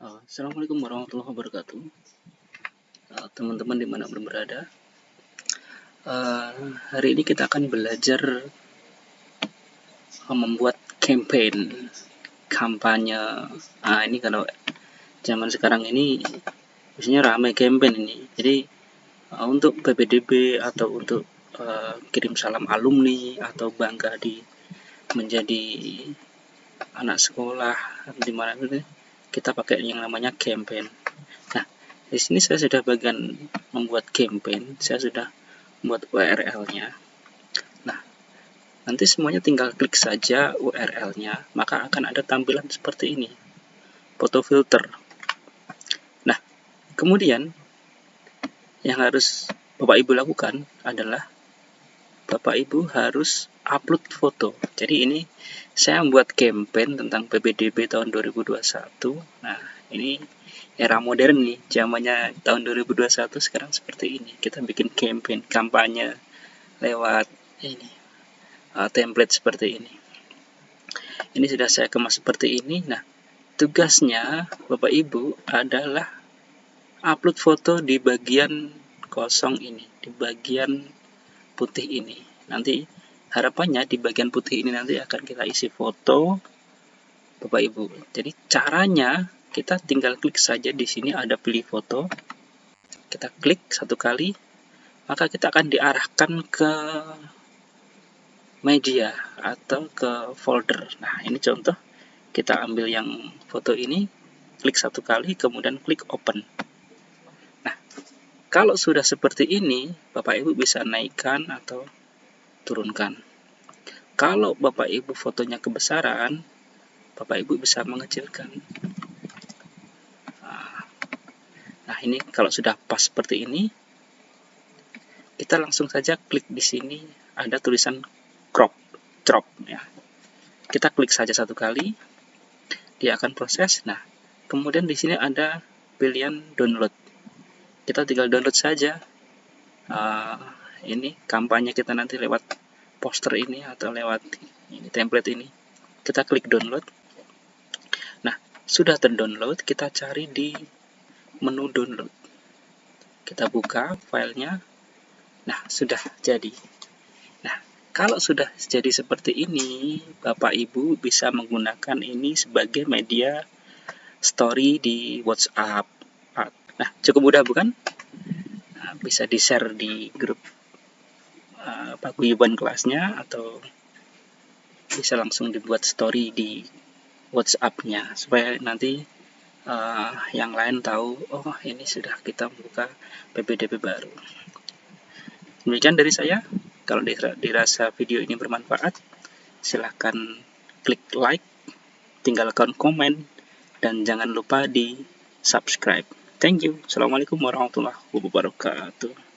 Uh, Assalamualaikum warahmatullahi wabarakatuh. Uh, Teman-teman uh, di mana pun berada, uh, hari ini kita akan belajar membuat campaign, kampanye. Nah ini kalau zaman sekarang ini biasanya ramai campaign ini. Jadi uh, untuk PPDB atau untuk uh, kirim salam alumni atau bangga di menjadi anak sekolah di mana itu kita pakai yang namanya campaign. Nah, di sini saya sudah bagian membuat campaign, saya sudah membuat URL-nya. Nah, nanti semuanya tinggal klik saja URL-nya, maka akan ada tampilan seperti ini. Foto filter. Nah, kemudian yang harus Bapak Ibu lakukan adalah Bapak Ibu harus upload foto. Jadi ini saya membuat campaign tentang PPDB tahun 2021. Nah, ini era modern nih, zamannya tahun 2021 sekarang seperti ini. Kita bikin campaign, kampanye lewat ini uh, template seperti ini. Ini sudah saya kemas seperti ini. Nah, tugasnya Bapak Ibu adalah upload foto di bagian kosong ini, di bagian putih ini. Nanti harapannya di bagian putih ini nanti akan kita isi foto Bapak Ibu. Jadi caranya kita tinggal klik saja di sini ada pilih foto. Kita klik satu kali, maka kita akan diarahkan ke media atau ke folder. Nah, ini contoh. Kita ambil yang foto ini, klik satu kali, kemudian klik open. Kalau sudah seperti ini, Bapak Ibu bisa naikkan atau turunkan. Kalau Bapak Ibu fotonya kebesaran, Bapak Ibu bisa mengecilkan. Nah, ini kalau sudah pas seperti ini, kita langsung saja klik di sini ada tulisan crop, crop ya. Kita klik saja satu kali, dia akan proses. Nah, kemudian di sini ada pilihan download. Kita tinggal download saja. Uh, ini kampanye kita nanti lewat poster ini atau lewat ini template ini. Kita klik download. Nah sudah terdownload kita cari di menu download. Kita buka filenya. Nah sudah jadi. Nah kalau sudah jadi seperti ini Bapak Ibu bisa menggunakan ini sebagai media story di WhatsApp nah cukup mudah bukan nah, bisa di share di grup uh, kelasnya atau bisa langsung dibuat story di WhatsApp-nya supaya nanti uh, yang lain tahu oh ini sudah kita membuka PPDB baru. Demikian dari saya. Kalau dirasa video ini bermanfaat, silahkan klik like, tinggalkan komen, dan jangan lupa di subscribe. Thank you. Assalamualaikum warahmatullahi wabarakatuh.